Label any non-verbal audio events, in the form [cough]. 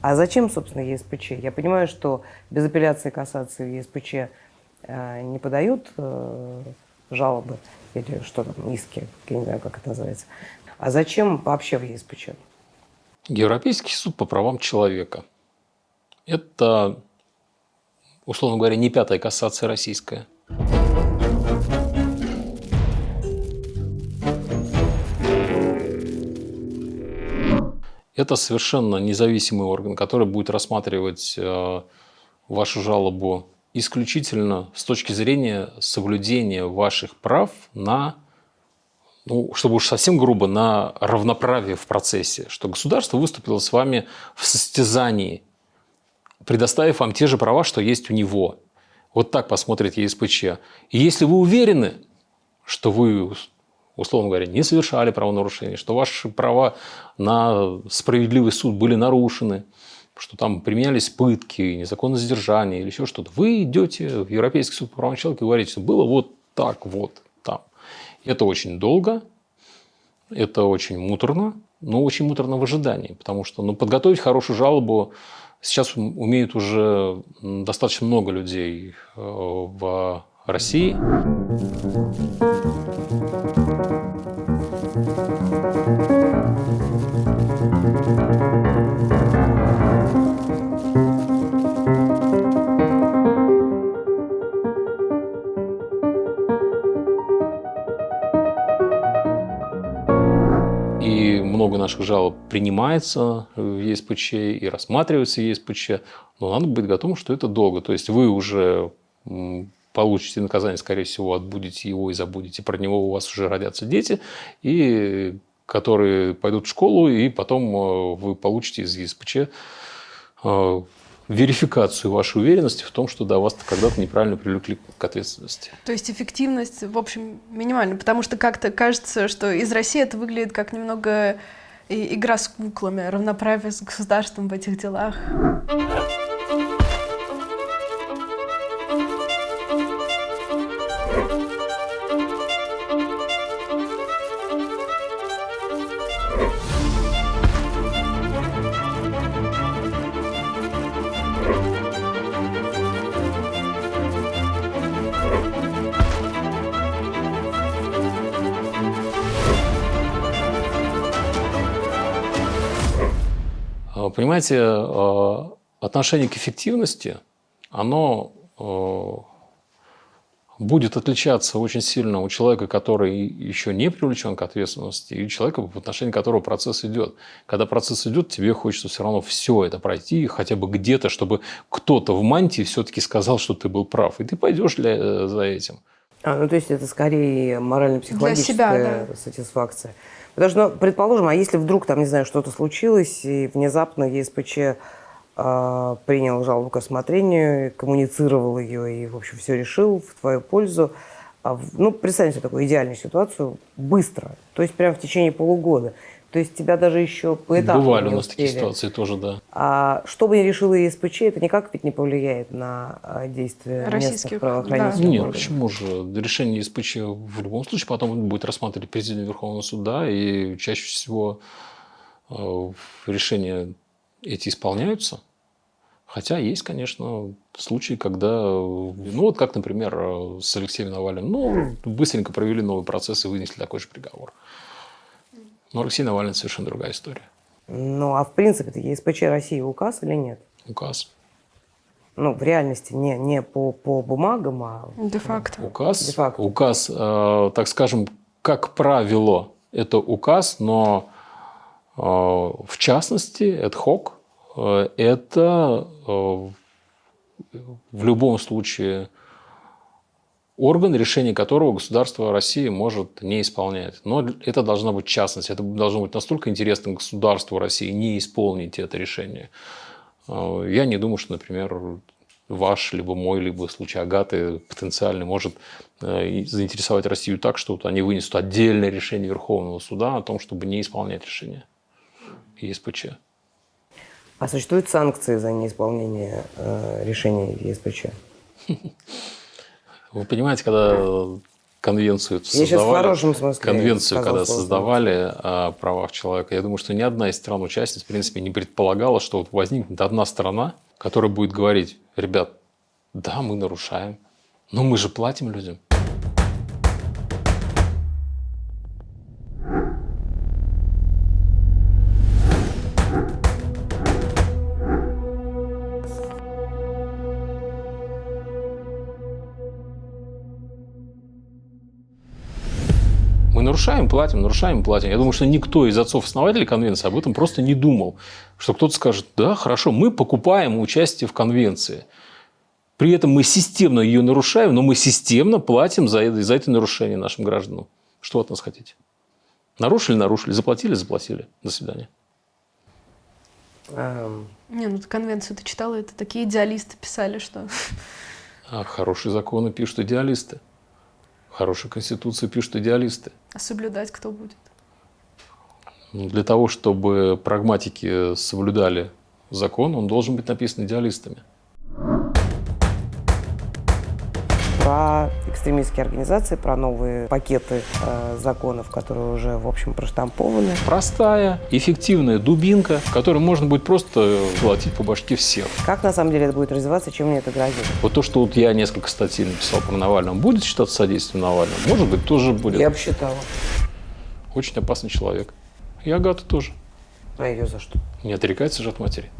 А зачем, собственно, ЕСПЧ? Я понимаю, что без апелляции кассации в ЕСПЧ э, не подают э, жалобы или что там, иски, я не знаю, как это называется. А зачем вообще в ЕСПЧ? Европейский суд по правам человека. Это, условно говоря, не пятая кассация российская. Это совершенно независимый орган, который будет рассматривать э, вашу жалобу исключительно с точки зрения соблюдения ваших прав на, ну, чтобы уж совсем грубо, на равноправие в процессе, что государство выступило с вами в состязании, предоставив вам те же права, что есть у него. Вот так посмотрит ЕСПЧ. И если вы уверены, что вы условно говоря, не совершали правонарушения, что ваши права на справедливый суд были нарушены, что там применялись пытки, незаконное задержание или еще что-то, вы идете в Европейский суд по правам человека и говорите, что было вот так вот там. Это очень долго, это очень муторно, но очень муторно в ожидании, потому что ну, подготовить хорошую жалобу сейчас умеют уже достаточно много людей э, в России. И много наших жалоб принимается в ЕСПЧ и рассматривается в ЕСПЧ, но надо быть готовым, что это долго. То есть вы уже получите наказание, скорее всего, отбудете его и забудете про него, у вас уже родятся дети, и которые пойдут в школу, и потом э, вы получите из ЕСПЧ э, верификацию вашей уверенности в том, что да, вас когда-то неправильно привлекли к ответственности. То есть эффективность, в общем, минимальна, потому что как-то кажется, что из России это выглядит как немного игра с куклами, равноправие с государством в этих делах. Понимаете, э, отношение к эффективности, оно э, будет отличаться очень сильно у человека, который еще не привлечен к ответственности, и у человека, в отношении которого процесс идет. Когда процесс идет, тебе хочется все равно все это пройти, хотя бы где-то, чтобы кто-то в мантии все-таки сказал, что ты был прав, и ты пойдешь для, э, за этим. А, ну, то есть это скорее морально-психологическая да. сатисфакция. Потому что, ну, предположим, а если вдруг там, не знаю, что-то случилось, и внезапно ЕСПЧ э, принял жалобу к рассмотрению, коммуницировал ее и, в общем, все решил в твою пользу. А, ну, представьте себе такую идеальную ситуацию быстро, то есть прямо в течение полугода. То есть тебя даже еще поэтапно Бывали у нас такие ситуации тоже, да. А что бы ни решила ЕСПЧ, это никак ведь не повлияет на а, действия Российских, местных правоохранительных да. Нет, почему же? Решение ЕСПЧ в любом случае потом будет рассматривать президент Верховного суда, и чаще всего э, решения эти исполняются. Хотя есть, конечно, случаи, когда, ну вот как, например, с Алексеем Навальным, ну, быстренько провели новый процесс и вынесли такой же приговор. Но Алексей Навальный совершенно другая история. Ну, а в принципе, это ЕСПЧ России указ или нет? Указ. Ну, в реальности, не, не по, по бумагам, а... Де-факто. Указ, Де -факто. указ э, так скажем, как правило, это указ, но э, в частности, hoc, э, это э, в любом случае орган, решение которого государство России может не исполнять. Но это должна быть частность. Это должно быть настолько интересно государству России не исполнить это решение. А, я не думаю, что, например, ваш, либо мой, либо случай Агаты потенциально может э, заинтересовать Россию так, что вот они вынесут отдельное решение Верховного суда о том, чтобы не исполнять решение ЕСПЧ. А существуют санкции за неисполнение э, решений ЕСПЧ? [laughs] Вы понимаете, когда конвенцию я создавали, смысле конвенцию, когда создавали о правах человека, я думаю, что ни одна из стран-участниц, в принципе, не предполагала, что вот возникнет одна страна, которая будет говорить, ребят, да, мы нарушаем, но мы же платим людям. Мы нарушаем, платим, нарушаем, платим. Я думаю, что никто из отцов-основателей конвенции об этом просто не думал. Что кто-то скажет, да, хорошо, мы покупаем участие в конвенции. При этом мы системно ее нарушаем, но мы системно платим за это, за это нарушение нашим гражданам. Что от нас хотите? Нарушили, нарушили, заплатили, заплатили. До свидания. Эм... Не, ну конвенцию ты читала, это такие идеалисты писали, что... А хорошие законы пишут идеалисты. Хорошую конституцию пишут идеалисты. А соблюдать кто будет? Для того, чтобы прагматики соблюдали закон, он должен быть написан идеалистами. Про экстремистские организации, про новые пакеты э, законов, которые уже, в общем, проштампованы. Простая, эффективная дубинка, которой можно будет просто платить по башке всех. Как на самом деле это будет развиваться, чем мне это грозит? Вот то, что вот я несколько статей написал про Навального, будет считаться содействием Навального? Может быть, тоже будет. Я бы считала. Очень опасный человек. И Агата тоже. А ее за что? Не отрекается же от матери.